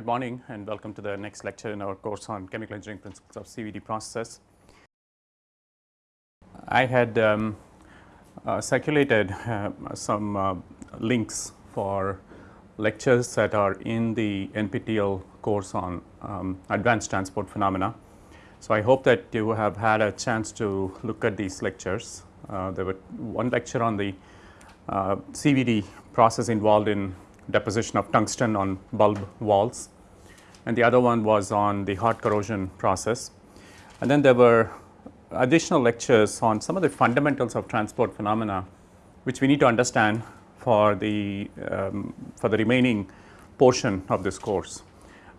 Good morning and welcome to the next lecture in our course on chemical engineering principles of CVD processes. I had um, uh, circulated uh, some uh, links for lectures that are in the NPTEL course on um, advanced transport phenomena. So, I hope that you have had a chance to look at these lectures. Uh, there were one lecture on the uh, CVD process involved in deposition of tungsten on bulb walls and the other one was on the hot corrosion process. And then there were additional lectures on some of the fundamentals of transport phenomena which we need to understand for the um, for the remaining portion of this course.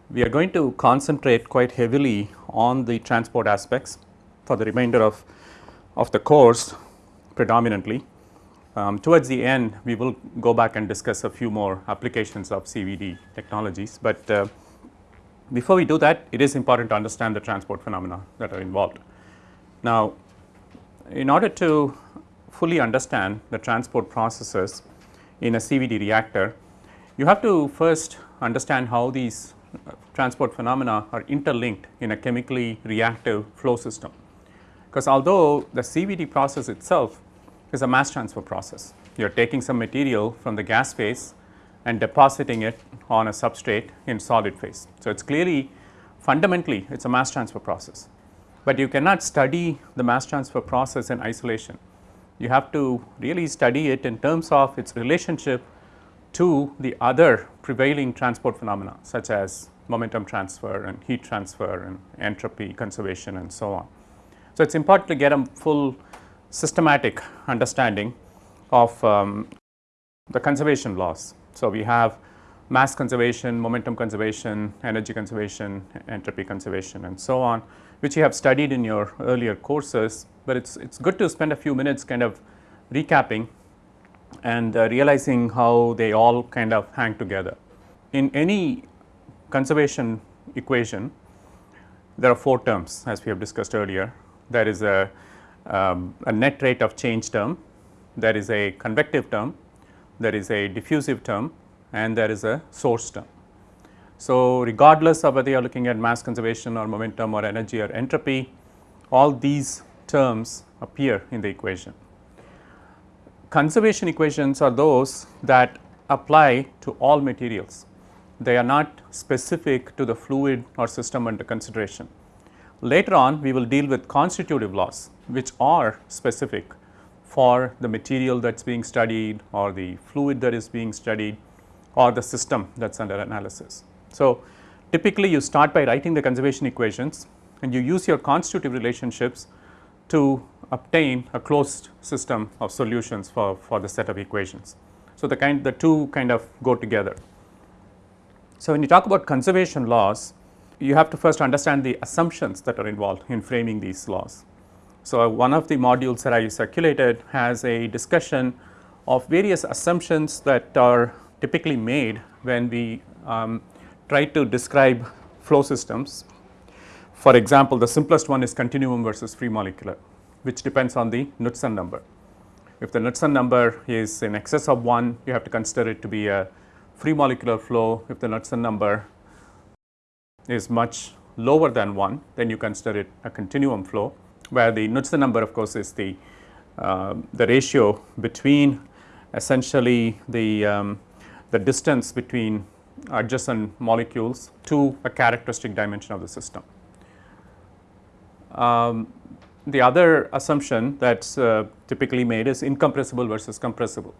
We are going to concentrate quite heavily on the transport aspects for the remainder of of the course predominantly um, towards the end we will go back and discuss a few more applications of CVD technologies, but uh, before we do that it is important to understand the transport phenomena that are involved. Now in order to fully understand the transport processes in a CVD reactor, you have to first understand how these uh, transport phenomena are interlinked in a chemically reactive flow system. Because although the CVD process itself is a mass transfer process. You are taking some material from the gas phase and depositing it on a substrate in solid phase. So, it is clearly fundamentally it is a mass transfer process, but you cannot study the mass transfer process in isolation. You have to really study it in terms of its relationship to the other prevailing transport phenomena such as momentum transfer and heat transfer and entropy conservation and so on. So, it is important to get a full systematic understanding of um, the conservation laws. So, we have mass conservation, momentum conservation, energy conservation, entropy conservation and so on which you have studied in your earlier courses, but it is it's good to spend a few minutes kind of recapping and uh, realizing how they all kind of hang together. In any conservation equation there are four terms as we have discussed earlier. There is a um, a net rate of change term, there is a convective term, there is a diffusive term and there is a source term. So, regardless of whether you are looking at mass conservation or momentum or energy or entropy, all these terms appear in the equation. Conservation equations are those that apply to all materials. They are not specific to the fluid or system under consideration. Later on we will deal with constitutive laws which are specific for the material that is being studied or the fluid that is being studied or the system that is under analysis. So, typically you start by writing the conservation equations and you use your constitutive relationships to obtain a closed system of solutions for, for the set of equations. So, the kind the two kind of go together. So, when you talk about conservation laws you have to first understand the assumptions that are involved in framing these laws. So, one of the modules that I circulated has a discussion of various assumptions that are typically made when we um, try to describe flow systems. For example, the simplest one is continuum versus free molecular which depends on the Knudsen number. If the Knudsen number is in excess of 1 you have to consider it to be a free molecular flow. If the Knudsen number is much lower than 1 then you consider it a continuum flow where the Knudsen number of course is the uh, the ratio between essentially the um, the distance between adjacent molecules to a characteristic dimension of the system. Um, the other assumption that is uh, typically made is incompressible versus compressible.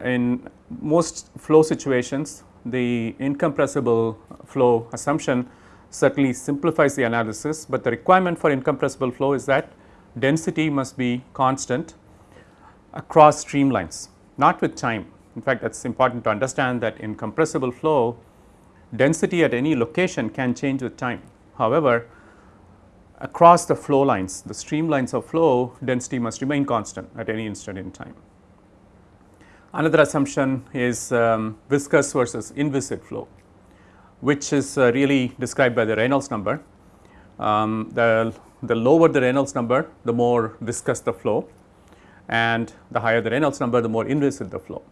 In most flow situations the incompressible flow assumption certainly simplifies the analysis, but the requirement for incompressible flow is that density must be constant across streamlines not with time. In fact, that is important to understand that in compressible flow density at any location can change with time. However, across the flow lines the streamlines of flow density must remain constant at any instant in time. Another assumption is um, viscous versus inviscid flow, which is uh, really described by the Reynolds number. Um, the, the lower the Reynolds number, the more viscous the flow and the higher the Reynolds number, the more inviscid the flow.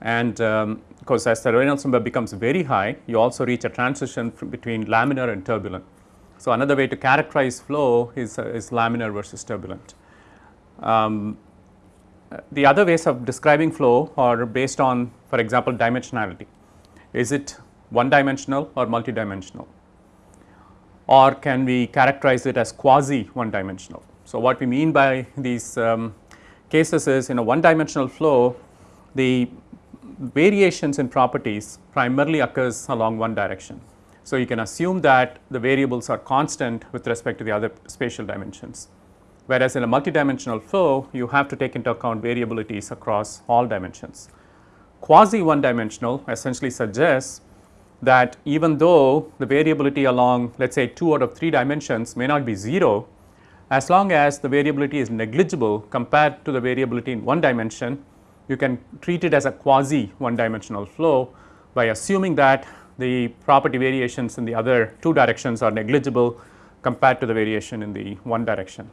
And um, course, as the Reynolds number becomes very high, you also reach a transition between laminar and turbulent. So, another way to characterize flow is, uh, is laminar versus turbulent. Um, the other ways of describing flow are based on for example, dimensionality. Is it one dimensional or multidimensional or can we characterize it as quasi one dimensional. So, what we mean by these um, cases is in a one dimensional flow the variations in properties primarily occurs along one direction. So, you can assume that the variables are constant with respect to the other spatial dimensions. Whereas, in a multidimensional flow you have to take into account variabilities across all dimensions. Quasi one dimensional essentially suggests that even though the variability along let us say 2 out of 3 dimensions may not be 0, as long as the variability is negligible compared to the variability in one dimension, you can treat it as a quasi one dimensional flow by assuming that the property variations in the other two directions are negligible compared to the variation in the one direction.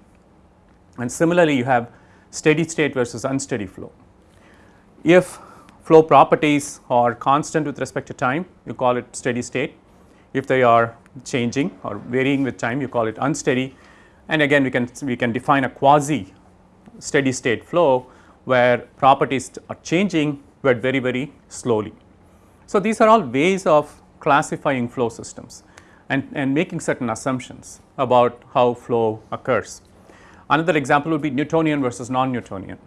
And similarly, you have steady state versus unsteady flow. If flow properties are constant with respect to time, you call it steady state. If they are changing or varying with time, you call it unsteady. And again, we can, we can define a quasi steady state flow where properties are changing, but very, very slowly. So, these are all ways of classifying flow systems and, and making certain assumptions about how flow occurs. Another example would be Newtonian versus non-Newtonian,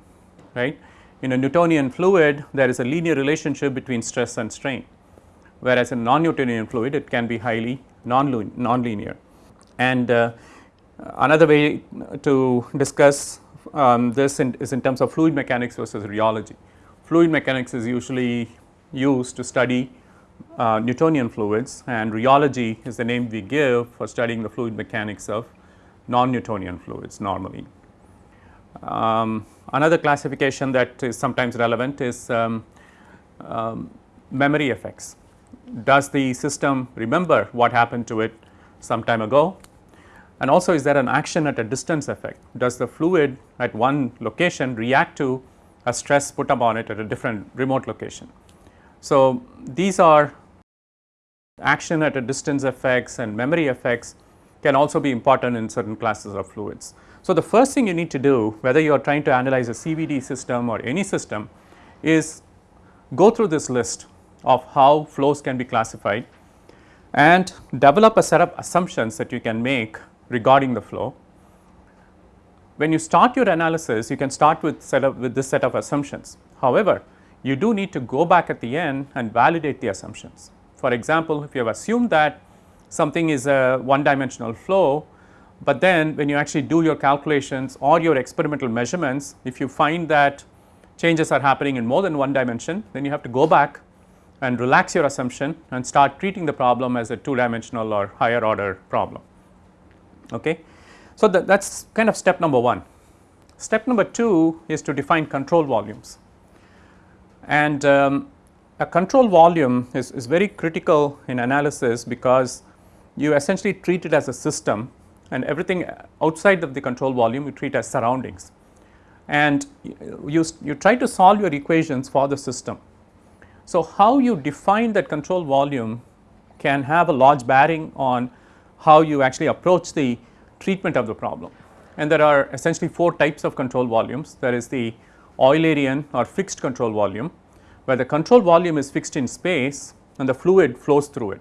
right. In a Newtonian fluid, there is a linear relationship between stress and strain, whereas in non-Newtonian fluid, it can be highly non-linear. And uh, another way to discuss um, this in, is in terms of fluid mechanics versus rheology. Fluid mechanics is usually used to study uh, Newtonian fluids and rheology is the name we give for studying the fluid mechanics of non-Newtonian fluids normally. Um, another classification that is sometimes relevant is um, um, memory effects. Does the system remember what happened to it some time ago? And also is there an action at a distance effect? Does the fluid at one location react to a stress put upon it at a different remote location? So, these are action at a distance effects and memory effects can also be important in certain classes of fluids. So, the first thing you need to do whether you are trying to analyze a CVD system or any system is go through this list of how flows can be classified and develop a set of assumptions that you can make regarding the flow. When you start your analysis you can start with set up with this set of assumptions. However, you do need to go back at the end and validate the assumptions. For example, if you have assumed that something is a one dimensional flow, but then when you actually do your calculations or your experimental measurements, if you find that changes are happening in more than one dimension, then you have to go back and relax your assumption and start treating the problem as a two dimensional or higher order problem. Okay. So, that is kind of step number 1. Step number 2 is to define control volumes and um, a control volume is, is very critical in analysis because you essentially treat it as a system and everything outside of the control volume you treat as surroundings. And you, you try to solve your equations for the system. So, how you define that control volume can have a large bearing on how you actually approach the treatment of the problem. And there are essentially 4 types of control volumes. There is the Eulerian or fixed control volume, where the control volume is fixed in space and the fluid flows through it.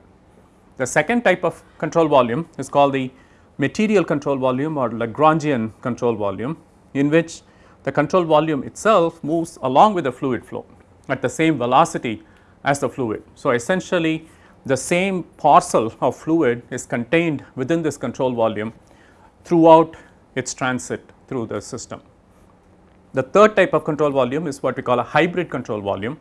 The second type of control volume is called the material control volume or Lagrangian control volume in which the control volume itself moves along with the fluid flow at the same velocity as the fluid. So, essentially the same parcel of fluid is contained within this control volume throughout its transit through the system. The third type of control volume is what we call a hybrid control volume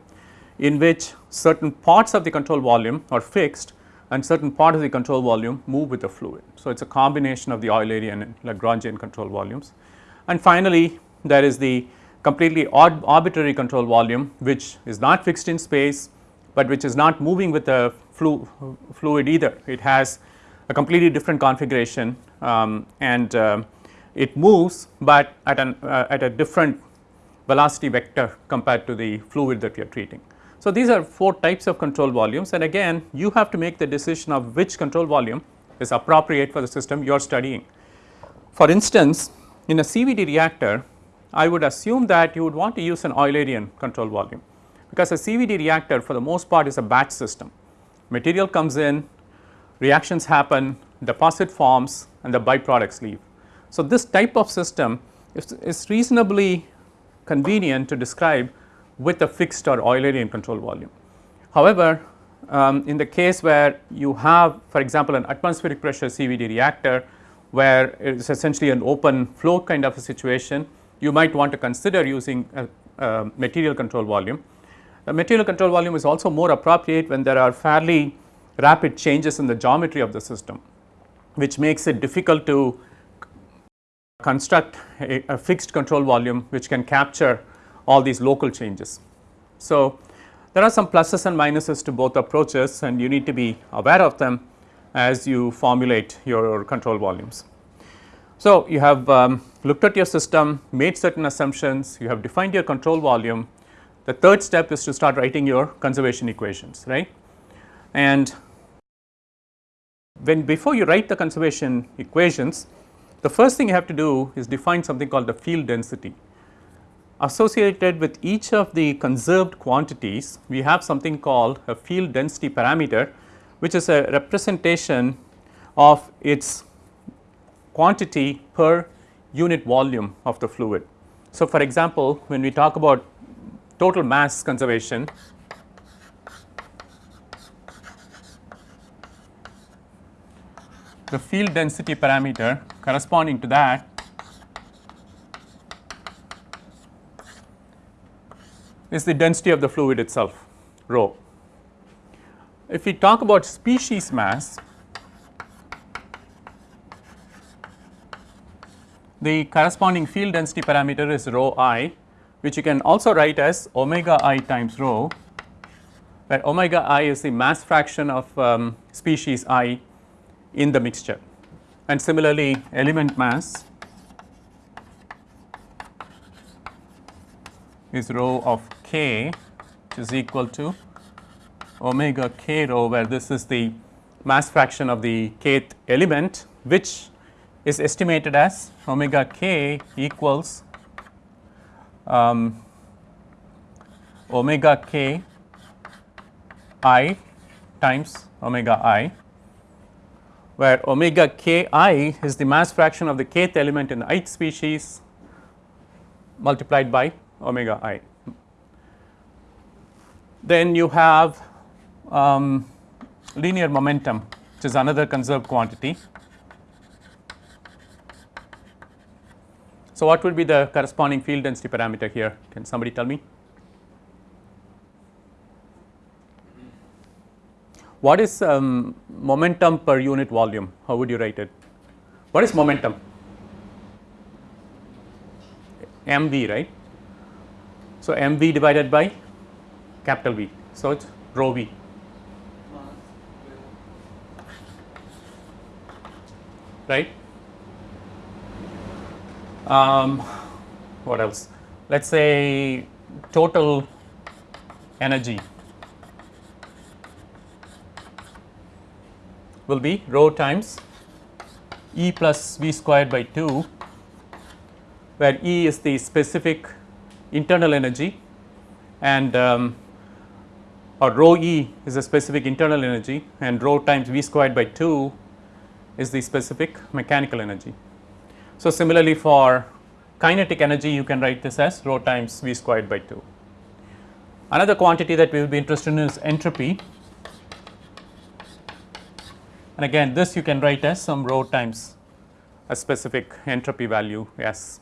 in which certain parts of the control volume are fixed and certain part of the control volume move with the fluid. So, it is a combination of the Eulerian and Lagrangian control volumes. And finally, there is the completely arbitrary control volume which is not fixed in space, but which is not moving with the flu fluid either. It has a completely different configuration um, and uh, it moves, but at, an, uh, at a different velocity vector compared to the fluid that we are treating. So, these are 4 types of control volumes and again you have to make the decision of which control volume is appropriate for the system you are studying. For instance, in a CVD reactor I would assume that you would want to use an Eulerian control volume because a CVD reactor for the most part is a batch system. Material comes in, reactions happen, deposit forms and the byproducts leave. So, this type of system is, is reasonably convenient to describe with a fixed or Eulerian control volume. However, um, in the case where you have for example, an atmospheric pressure CVD reactor where it is essentially an open flow kind of a situation, you might want to consider using a, a material control volume. The material control volume is also more appropriate when there are fairly rapid changes in the geometry of the system, which makes it difficult to construct a, a fixed control volume which can capture all these local changes. So, there are some pluses and minuses to both approaches and you need to be aware of them as you formulate your control volumes. So, you have um, looked at your system, made certain assumptions, you have defined your control volume. The third step is to start writing your conservation equations, right. And when before you write the conservation equations, the first thing you have to do is define something called the field density. Associated with each of the conserved quantities, we have something called a field density parameter, which is a representation of its quantity per unit volume of the fluid. So, for example, when we talk about total mass conservation, the field density parameter corresponding to that is the density of the fluid itself rho. If we talk about species mass, the corresponding field density parameter is rho i which you can also write as omega i times rho where omega i is the mass fraction of um, species i in the mixture and similarly element mass is rho of k which is equal to omega k rho where this is the mass fraction of the kth element which is estimated as omega k equals um, omega k i times omega i where omega k i is the mass fraction of the kth element in the ith species multiplied by omega i. Then you have um, linear momentum which is another conserved quantity. So, what would be the corresponding field density parameter here can somebody tell me? What is um, momentum per unit volume? How would you write it? What is momentum? mv right. So, mv divided by capital V. So, it is rho v. Right. Um, what else? Let us say total energy will be rho times E plus V squared by 2 where E is the specific internal energy and um, or rho E is a specific internal energy and rho times V squared by 2 is the specific mechanical energy. So, similarly for kinetic energy you can write this as rho times V squared by 2. Another quantity that we will be interested in is entropy and again this you can write as some rho times a specific entropy value S.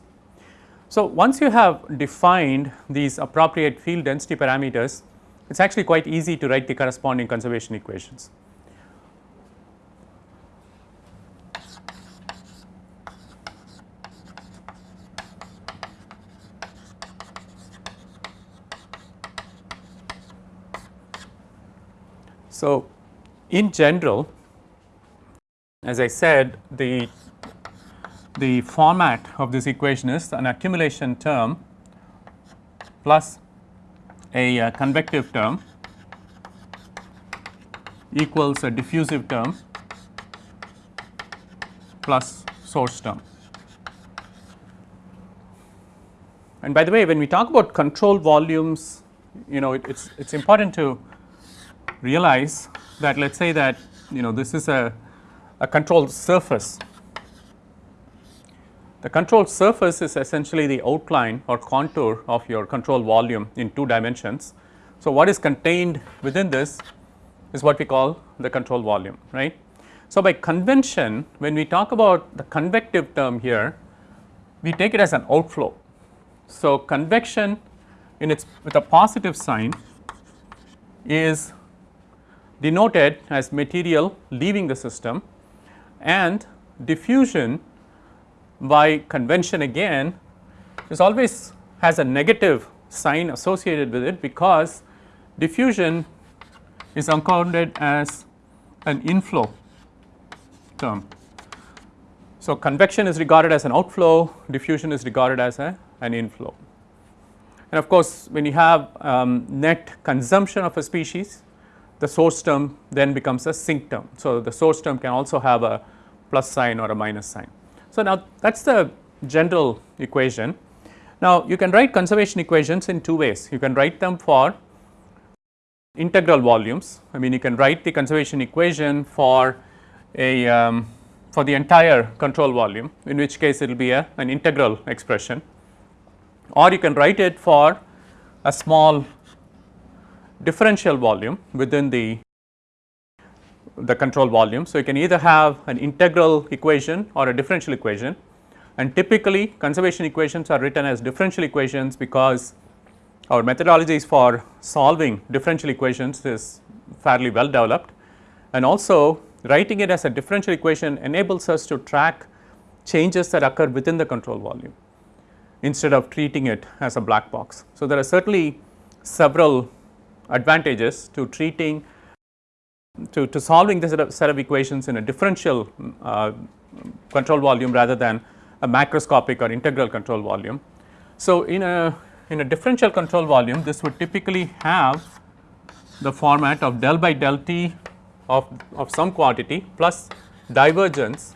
So, once you have defined these appropriate field density parameters it is actually quite easy to write the corresponding conservation equations. So, in general as I said the the format of this equation is an accumulation term plus a uh, convective term equals a diffusive term plus source term. And by the way when we talk about control volumes you know it is it's important to realize that let us say that you know this is a, a control surface. The control surface is essentially the outline or contour of your control volume in two dimensions. So, what is contained within this is what we call the control volume right. So, by convention when we talk about the convective term here we take it as an outflow. So, convection in its with a positive sign is denoted as material leaving the system and diffusion by convention again is always has a negative sign associated with it because diffusion is accounted as an inflow term. So, convection is regarded as an outflow, diffusion is regarded as a, an inflow. And of course, when you have um, net consumption of a species, the source term then becomes a sink term. So, the source term can also have a plus sign or a minus sign. So, now that is the general equation. Now, you can write conservation equations in two ways. You can write them for integral volumes. I mean you can write the conservation equation for a um, for the entire control volume in which case it will be a, an integral expression or you can write it for a small differential volume within the the control volume. So, you can either have an integral equation or a differential equation and typically conservation equations are written as differential equations because our methodologies for solving differential equations is fairly well developed and also writing it as a differential equation enables us to track changes that occur within the control volume instead of treating it as a black box. So, there are certainly several advantages to treating to, to solving this set of, set of equations in a differential uh, control volume rather than a macroscopic or integral control volume. So, in a in a differential control volume this would typically have the format of del by del t of, of some quantity plus divergence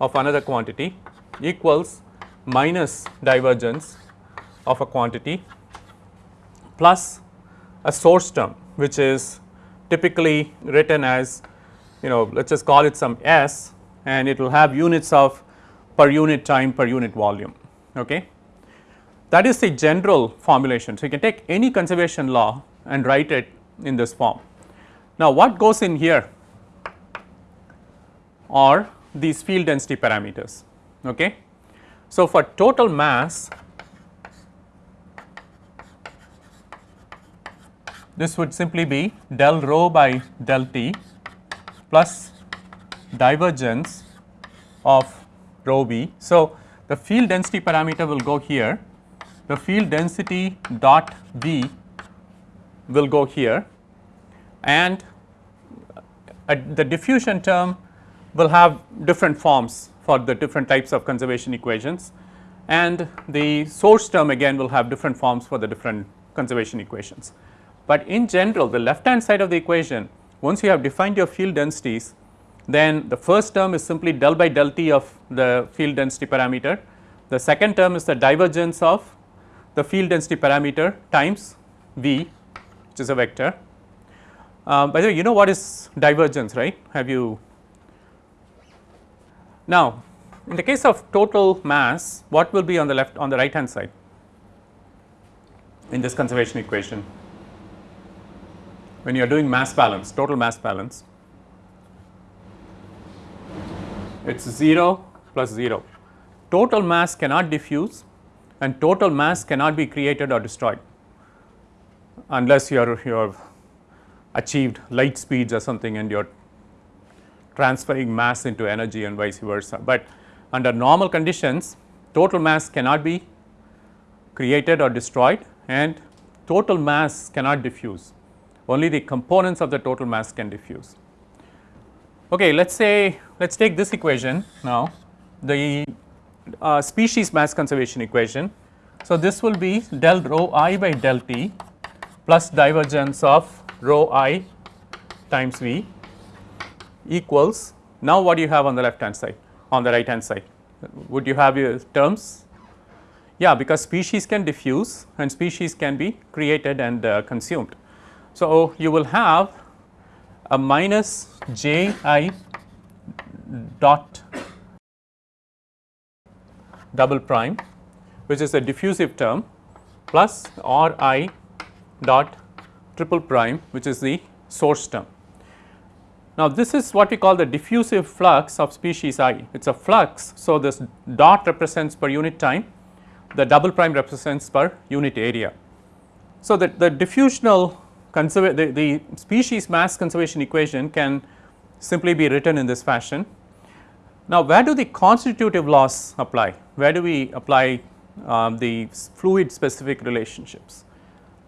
of another quantity equals minus divergence of a quantity plus a source term which is typically written as you know let us just call it some s and it will have units of per unit time per unit volume. Okay. That is the general formulation. So, you can take any conservation law and write it in this form. Now, what goes in here are these field density parameters. Okay. So, for total mass this would simply be del rho by del t plus divergence of rho v. So, the field density parameter will go here, the field density dot v will go here and uh, the diffusion term will have different forms for the different types of conservation equations and the source term again will have different forms for the different conservation equations. But in general the left hand side of the equation once you have defined your field densities then the first term is simply del by del t of the field density parameter. The second term is the divergence of the field density parameter times v which is a vector. Uh, by the way you know what is divergence right have you now in the case of total mass what will be on the left on the right hand side in this conservation equation when you are doing mass balance, total mass balance, it is 0 plus 0. Total mass cannot diffuse and total mass cannot be created or destroyed unless you are you have achieved light speeds or something and you are transferring mass into energy and vice versa. But under normal conditions total mass cannot be created or destroyed and total mass cannot diffuse only the components of the total mass can diffuse. Okay, let us say let us take this equation now the uh, species mass conservation equation. So, this will be del rho i by del t plus divergence of rho i times v equals now what do you have on the left hand side on the right hand side would you have your terms yeah because species can diffuse and species can be created and uh, consumed. So, you will have a minus j i dot double prime which is a diffusive term plus r i dot triple prime which is the source term. Now, this is what we call the diffusive flux of species i it is a flux. So, this dot represents per unit time the double prime represents per unit area. So, that the diffusional the, the species mass conservation equation can simply be written in this fashion. Now, where do the constitutive laws apply? Where do we apply um, the fluid specific relationships?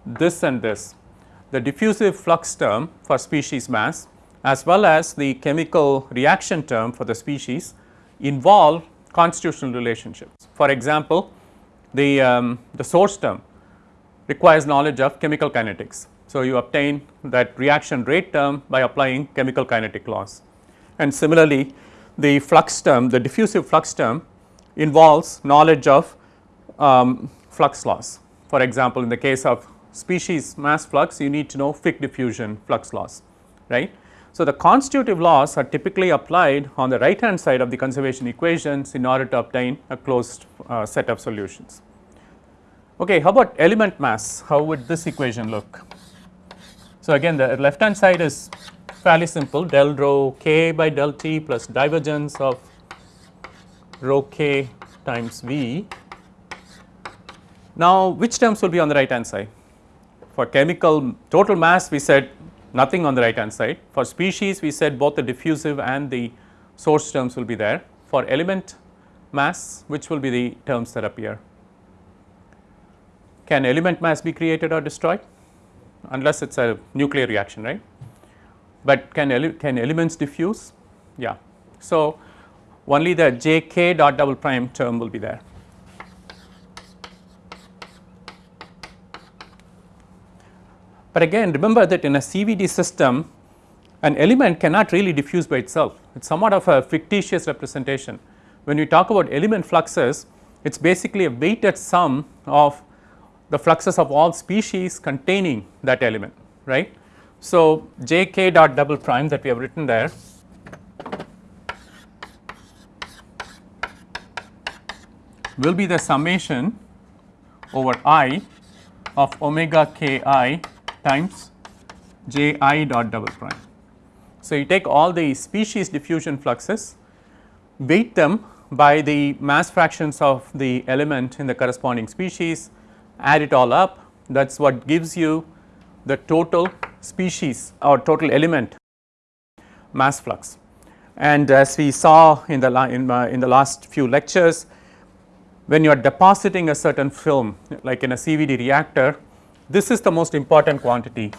This and this the diffusive flux term for species mass as well as the chemical reaction term for the species involve constitutional relationships. For example, the, um, the source term requires knowledge of chemical kinetics. So, you obtain that reaction rate term by applying chemical kinetic laws and similarly the flux term the diffusive flux term involves knowledge of um, flux laws. For example, in the case of species mass flux you need to know Fick diffusion flux laws right. So, the constitutive laws are typically applied on the right hand side of the conservation equations in order to obtain a closed uh, set of solutions. Okay, how about element mass? How would this equation look? So, again the left hand side is fairly simple del rho k by del t plus divergence of rho k times V. Now, which terms will be on the right hand side? For chemical total mass we said nothing on the right hand side. For species we said both the diffusive and the source terms will be there. For element mass which will be the terms that appear? Can element mass be created or destroyed? Unless it is a nuclear reaction right, but can, ele can elements diffuse? Yeah. So, only the j k dot double prime term will be there. But again remember that in a CVD system an element cannot really diffuse by itself, it is somewhat of a fictitious representation. When we talk about element fluxes, it is basically a weighted sum of the fluxes of all species containing that element, right. So, j k dot double prime that we have written there will be the summation over i of omega k i times j i dot double prime. So, you take all the species diffusion fluxes, weight them by the mass fractions of the element in the corresponding species, add it all up that is what gives you the total species or total element mass flux. And as we saw in the in, uh, in the last few lectures, when you are depositing a certain film like in a CVD reactor, this is the most important quantity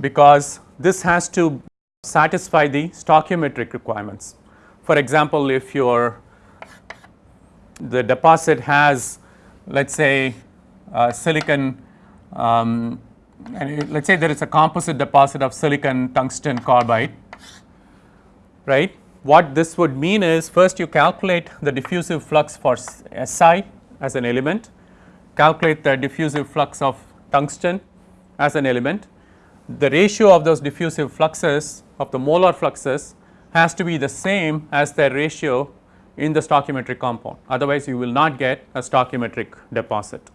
because this has to satisfy the stoichiometric requirements. For example, if your the deposit has let us say silicon um, and let us say there is a composite deposit of silicon tungsten carbide right. What this would mean is first you calculate the diffusive flux for Si as an element, calculate the diffusive flux of tungsten as an element, the ratio of those diffusive fluxes of the molar fluxes has to be the same as the ratio in the stoichiometric compound otherwise you will not get a stoichiometric deposit.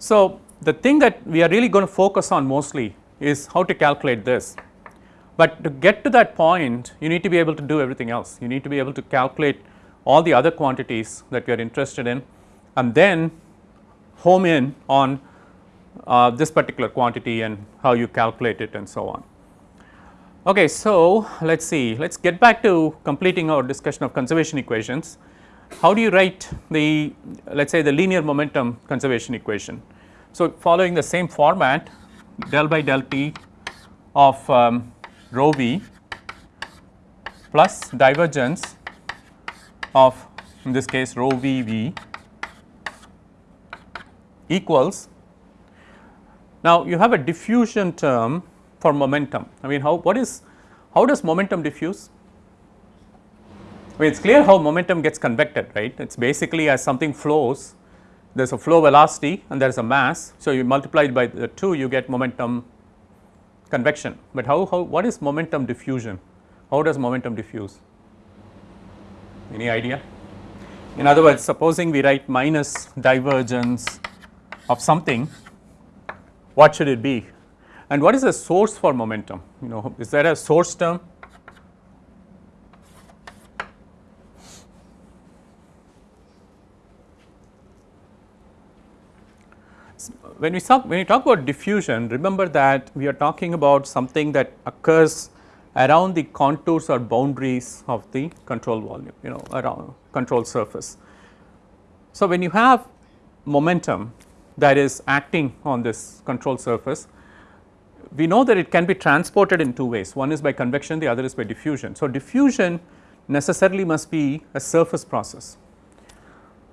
So, the thing that we are really going to focus on mostly is how to calculate this, but to get to that point you need to be able to do everything else you need to be able to calculate all the other quantities that we are interested in and then home in on uh, this particular quantity and how you calculate it and so on. Okay, so let us see, let us get back to completing our discussion of conservation equations. How do you write the let us say the linear momentum conservation equation? So, following the same format del by del t of um, rho v plus divergence of in this case rho v v equals now, you have a diffusion term for momentum. I mean, how what is How does momentum diffuse? I mean it is clear how momentum gets convected right it is basically as something flows there is a flow velocity and there is a mass. So, you multiply it by the 2 you get momentum convection, but how, how what is momentum diffusion? How does momentum diffuse? Any idea? In other words supposing we write minus divergence of something what should it be and what is the source for momentum you know is there a source term when we talk when we talk about diffusion remember that we are talking about something that occurs around the contours or boundaries of the control volume you know around control surface. So, when you have momentum that is acting on this control surface we know that it can be transported in two ways one is by convection the other is by diffusion. So, diffusion necessarily must be a surface process.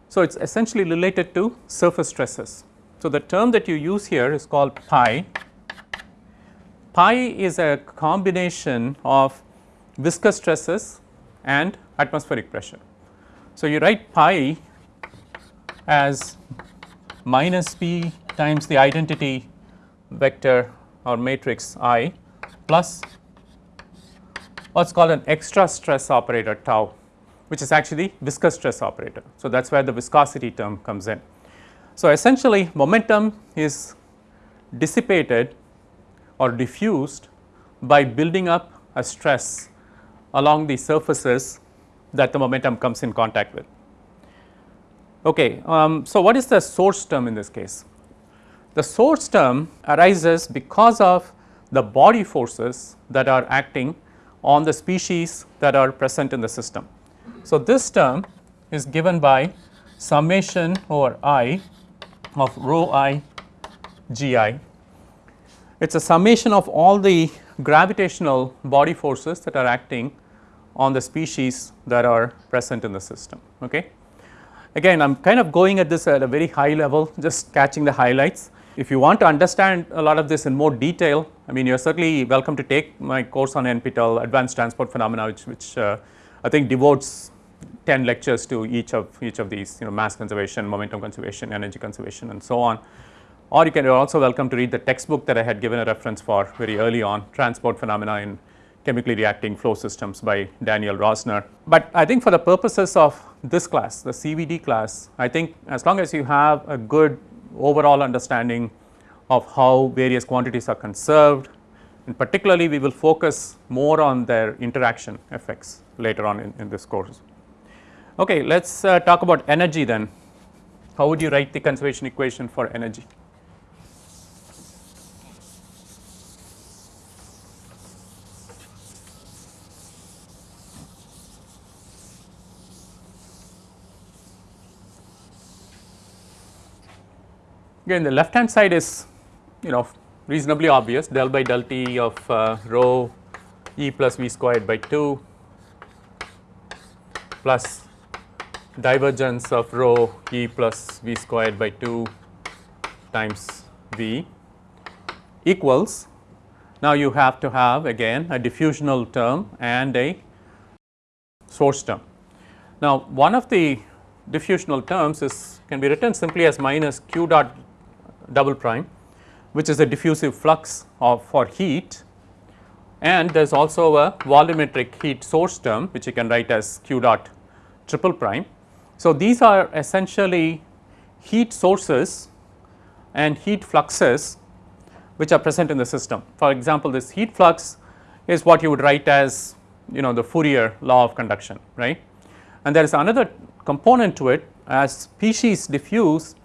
So, it is essentially related to surface stresses so, the term that you use here is called pi. Pi is a combination of viscous stresses and atmospheric pressure. So, you write pi as minus p times the identity vector or matrix I plus what is called an extra stress operator tau which is actually viscous stress operator. So, that is where the viscosity term comes in. So, essentially momentum is dissipated or diffused by building up a stress along the surfaces that the momentum comes in contact with. Okay, um, so what is the source term in this case? The source term arises because of the body forces that are acting on the species that are present in the system. So, this term is given by summation over i of rho i g i. It is a summation of all the gravitational body forces that are acting on the species that are present in the system. Okay. Again I am kind of going at this at a very high level just catching the highlights. If you want to understand a lot of this in more detail I mean you are certainly welcome to take my course on NPTEL advanced transport phenomena which, which uh, I think devotes 10 lectures to each of each of these you know mass conservation, momentum conservation, energy conservation and so on. Or you can you are also welcome to read the textbook that I had given a reference for very early on transport phenomena in chemically reacting flow systems by Daniel Rosner. But I think for the purposes of this class the CVD class I think as long as you have a good overall understanding of how various quantities are conserved and particularly we will focus more on their interaction effects later on in, in this course. Okay, let us uh, talk about energy then. How would you write the conservation equation for energy? Again the left hand side is you know reasonably obvious del by del T of uh, rho E plus V squared by 2 plus divergence of rho E plus V squared by 2 times V equals now you have to have again a diffusional term and a source term. Now one of the diffusional terms is can be written simply as minus q dot double prime which is a diffusive flux of for heat and there is also a volumetric heat source term which you can write as q dot triple prime so, these are essentially heat sources and heat fluxes which are present in the system. For example, this heat flux is what you would write as you know the Fourier law of conduction right and there is another component to it as species diffuse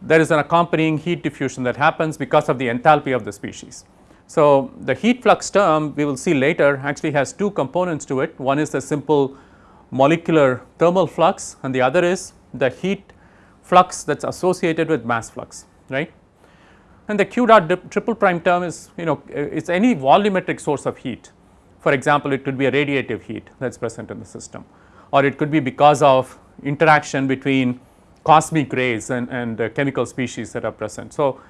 there is an accompanying heat diffusion that happens because of the enthalpy of the species. So, the heat flux term we will see later actually has two components to it one is the simple molecular thermal flux and the other is the heat flux that is associated with mass flux right. And the q dot triple prime term is you know it is any volumetric source of heat for example it could be a radiative heat that is present in the system or it could be because of interaction between cosmic rays and, and uh, chemical species that are present. So,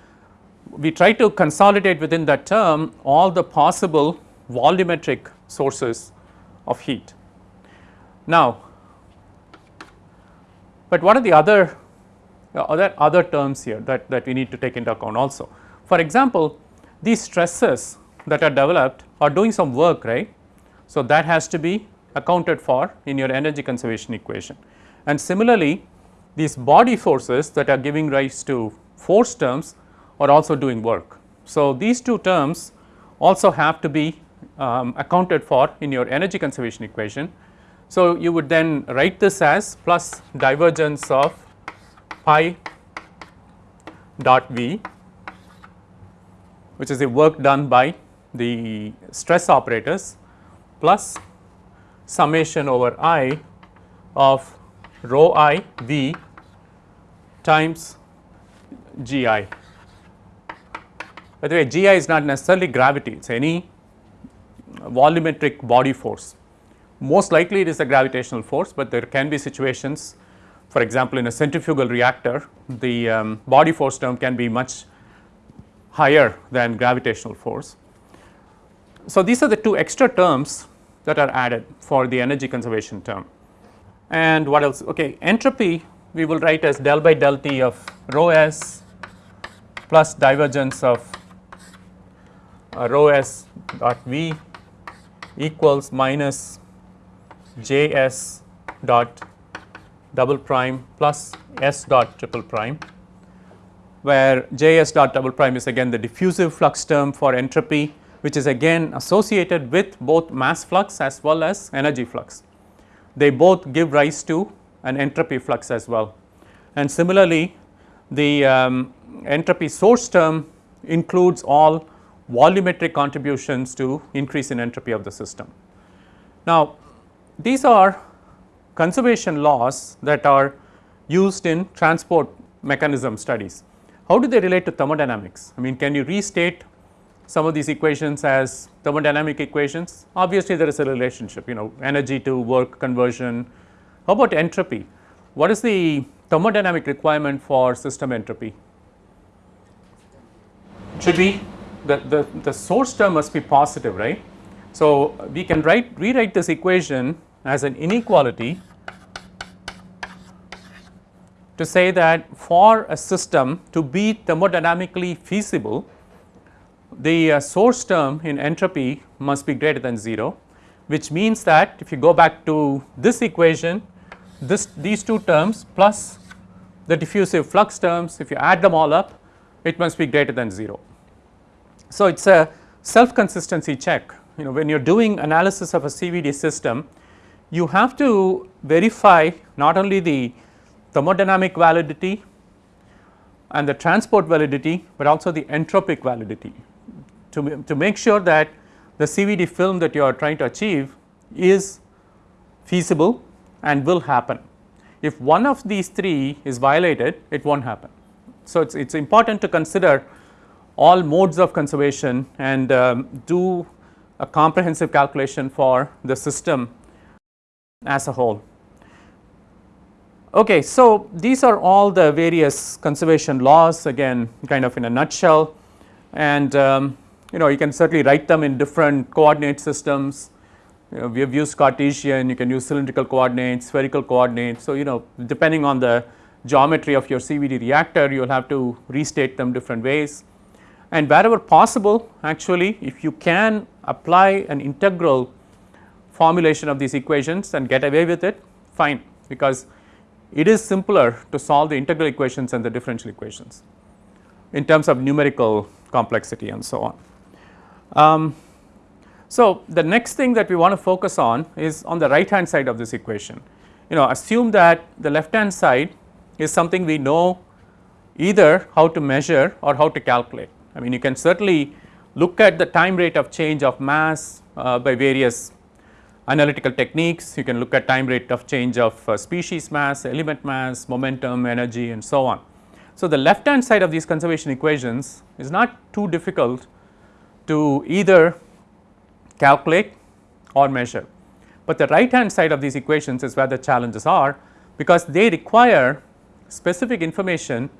we try to consolidate within that term all the possible volumetric sources of heat. Now, but what are the other uh, other other terms here that, that we need to take into account also. For example, these stresses that are developed are doing some work right. So, that has to be accounted for in your energy conservation equation and similarly these body forces that are giving rise to force terms are also doing work. So, these two terms also have to be um, accounted for in your energy conservation equation. So, you would then write this as plus divergence of pi dot V which is the work done by the stress operators plus summation over i of rho i V times G i. By the way, G i is not necessarily gravity, it is any volumetric body force. Most likely it is a gravitational force, but there can be situations for example, in a centrifugal reactor the um, body force term can be much higher than gravitational force. So, these are the two extra terms that are added for the energy conservation term. And what else? Okay, entropy we will write as del by del T of rho s plus divergence of uh, rho s dot V equals minus J s dot double prime plus S dot triple prime where J s dot double prime is again the diffusive flux term for entropy which is again associated with both mass flux as well as energy flux. They both give rise to an entropy flux as well. And similarly, the um, entropy source term includes all volumetric contributions to increase in entropy of the system. Now, these are conservation laws that are used in transport mechanism studies. How do they relate to thermodynamics? I mean can you restate some of these equations as thermodynamic equations? Obviously, there is a relationship you know energy to work conversion. How about entropy? What is the thermodynamic requirement for system entropy? Should be the, the, the source term must be positive right. So, we can write rewrite this equation as an inequality to say that for a system to be thermodynamically feasible the uh, source term in entropy must be greater than 0 which means that if you go back to this equation this these two terms plus the diffusive flux terms if you add them all up it must be greater than 0. So, it is a self consistency check you know when you are doing analysis of a CVD system you have to verify not only the thermodynamic validity and the transport validity, but also the entropic validity to, to make sure that the CVD film that you are trying to achieve is feasible and will happen. If one of these three is violated, it will not happen. So, it is important to consider all modes of conservation and um, do a comprehensive calculation for the system as a whole. Okay, so these are all the various conservation laws again kind of in a nutshell and um, you know you can certainly write them in different coordinate systems. You know, we have used Cartesian, you can use cylindrical coordinates, spherical coordinates. So, you know depending on the geometry of your CVD reactor you will have to restate them different ways and wherever possible actually if you can apply an integral formulation of these equations and get away with it fine because it is simpler to solve the integral equations and the differential equations in terms of numerical complexity and so on. Um, so, the next thing that we want to focus on is on the right hand side of this equation. You know assume that the left hand side is something we know either how to measure or how to calculate. I mean you can certainly look at the time rate of change of mass uh, by various analytical techniques, you can look at time rate of change of uh, species mass, element mass, momentum, energy and so on. So, the left hand side of these conservation equations is not too difficult to either calculate or measure, but the right hand side of these equations is where the challenges are because they require specific information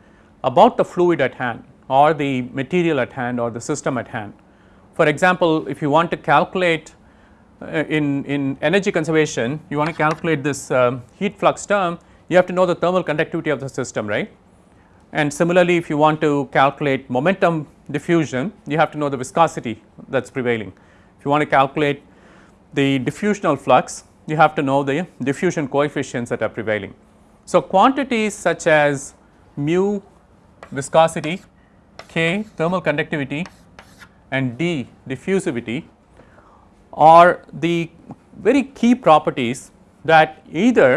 about the fluid at hand or the material at hand or the system at hand For example, if you want to calculate uh, in, in energy conservation, you want to calculate this um, heat flux term, you have to know the thermal conductivity of the system, right. And similarly, if you want to calculate momentum diffusion, you have to know the viscosity that is prevailing. If you want to calculate the diffusional flux, you have to know the diffusion coefficients that are prevailing. So, quantities such as mu viscosity, k thermal conductivity and d diffusivity are the very key properties that either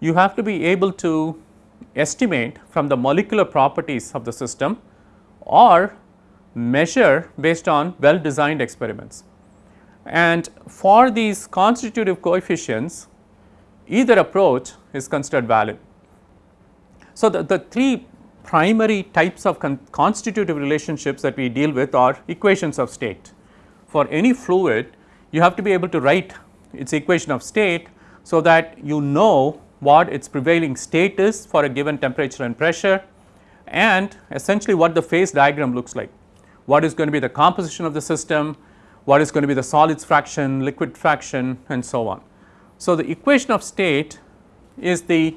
you have to be able to estimate from the molecular properties of the system or measure based on well designed experiments. And for these constitutive coefficients either approach is considered valid. So, the, the three primary types of con constitutive relationships that we deal with are equations of state. For any fluid you have to be able to write its equation of state so that you know what its prevailing state is for a given temperature and pressure and essentially what the phase diagram looks like. What is going to be the composition of the system, what is going to be the solids fraction, liquid fraction and so on. So, the equation of state is the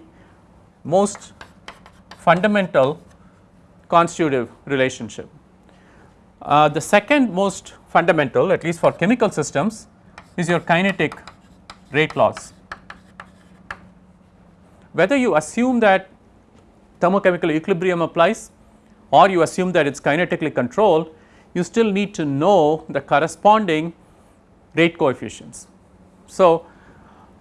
most fundamental constitutive relationship. Uh, the second most fundamental at least for chemical systems is your kinetic rate laws. Whether you assume that thermochemical equilibrium applies or you assume that it is kinetically controlled, you still need to know the corresponding rate coefficients. So,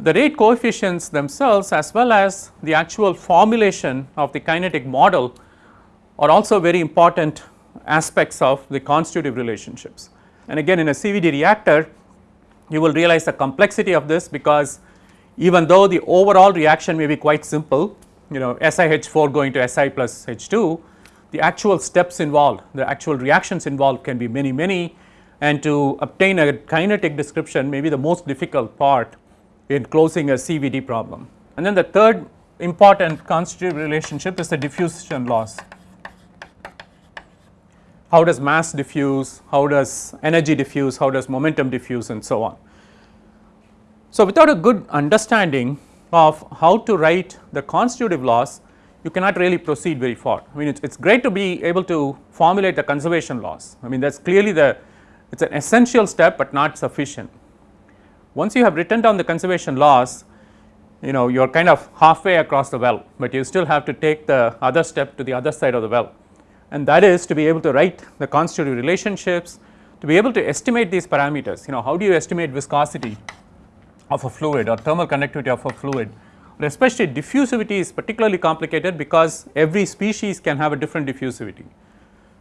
the rate coefficients themselves as well as the actual formulation of the kinetic model are also very important aspects of the constitutive relationships. And again in a CVD reactor you will realize the complexity of this because even though the overall reaction may be quite simple you know SiH4 going to Si plus H2 the actual steps involved the actual reactions involved can be many many and to obtain a kinetic description may be the most difficult part in closing a CVD problem. And then the third important constitutive relationship is the diffusion laws. How does mass diffuse, how does energy diffuse, how does momentum diffuse and so on. So, without a good understanding of how to write the constitutive laws, you cannot really proceed very far. I mean it is great to be able to formulate the conservation laws. I mean that is clearly the it is an essential step, but not sufficient. Once you have written down the conservation laws, you know you are kind of halfway across the well, but you still have to take the other step to the other side of the well and that is to be able to write the constitutive relationships, to be able to estimate these parameters. You know how do you estimate viscosity of a fluid or thermal conductivity of a fluid but especially diffusivity is particularly complicated because every species can have a different diffusivity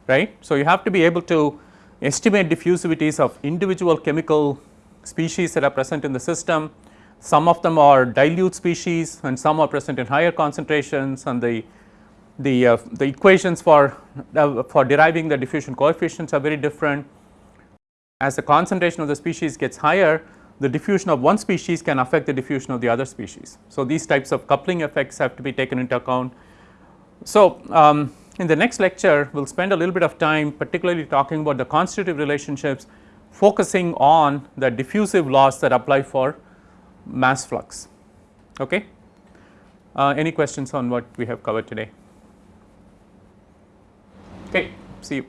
right. So, you have to be able to estimate diffusivities of individual chemical species that are present in the system. Some of them are dilute species and some are present in higher concentrations and the the, uh, the equations for, uh, for deriving the diffusion coefficients are very different. As the concentration of the species gets higher, the diffusion of one species can affect the diffusion of the other species. So, these types of coupling effects have to be taken into account. So, um, in the next lecture we will spend a little bit of time particularly talking about the constitutive relationships focusing on the diffusive laws that apply for mass flux. Okay. Uh, any questions on what we have covered today? Okay, see you.